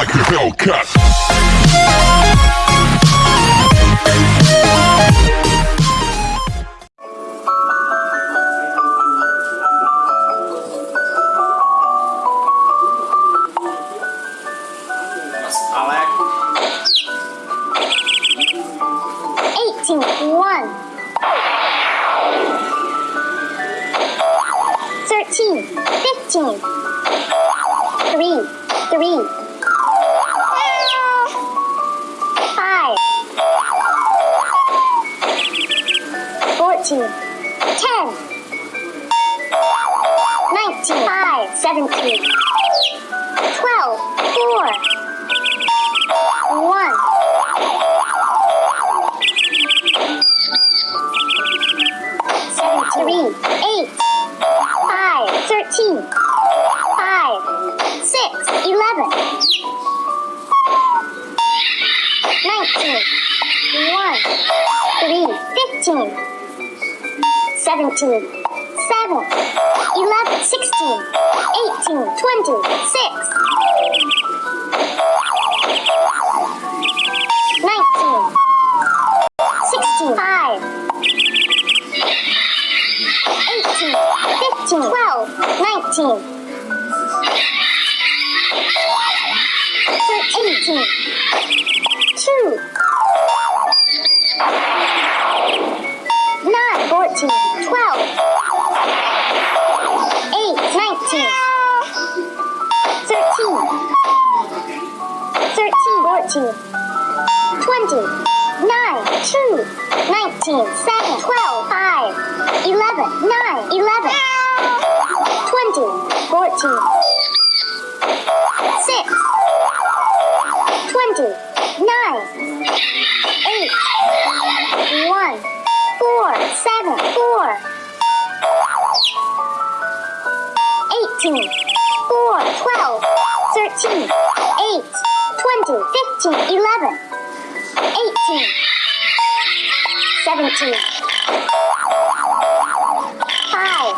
like a Hellcat. Alec. 18, 1. 13, 15. 3, 14, 10. 19, 5, 17. 12, 4. 1. Seventeen, eight, five, thirteen, five, six, eleven, nineteen, one, three, fifteen, seventeen, seven, eleven, sixteen, eighteen, twenty, six, nineteen, sixteen, five. 18, 15, 12, 19, 18, 2, 9, 14, 19, 7, 12, 5, 11, 9, 11, 20, 14, 6, 20, 9, 8, 1, 4, 7, 4, 18, 4, 12, 13, 8, 20, 15, 11, 18, 17, 5,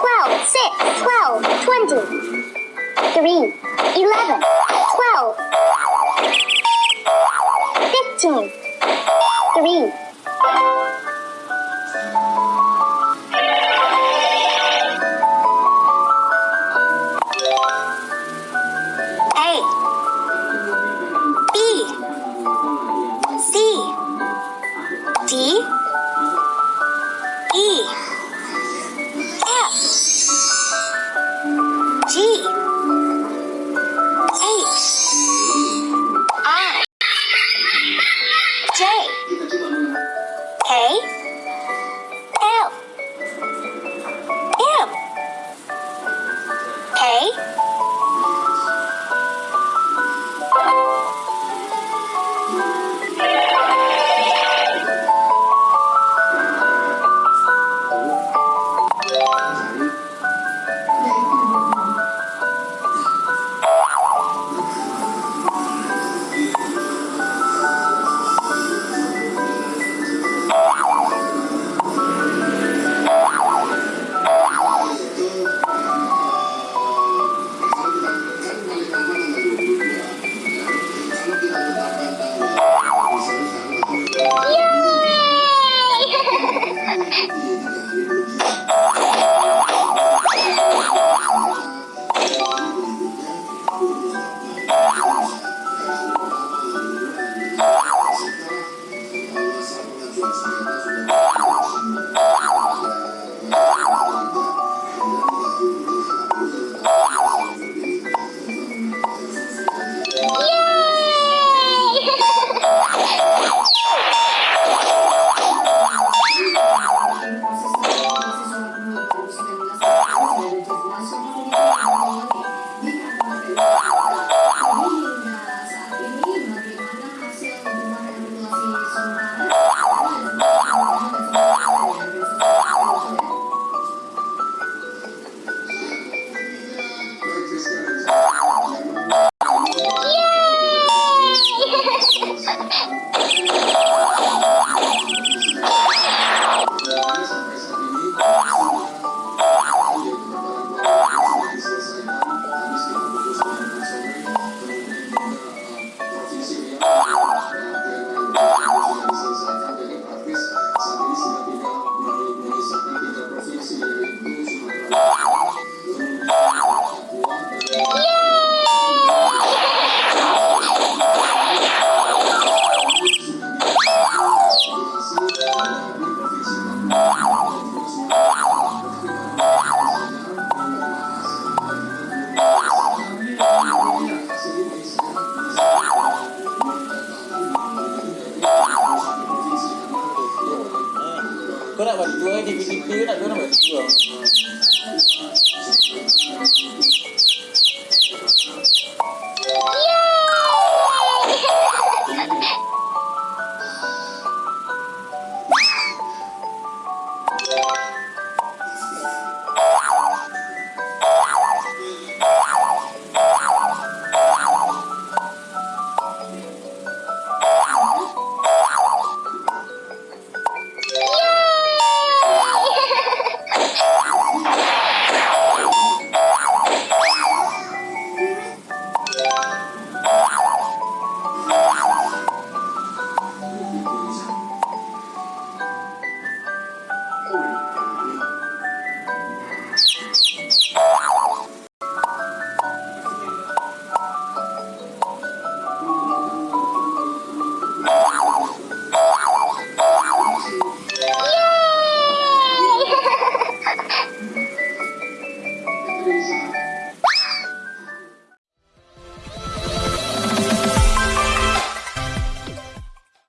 12, 6, 12, 20, 3, 11, 12, 15, 3, でビビって言うなどのも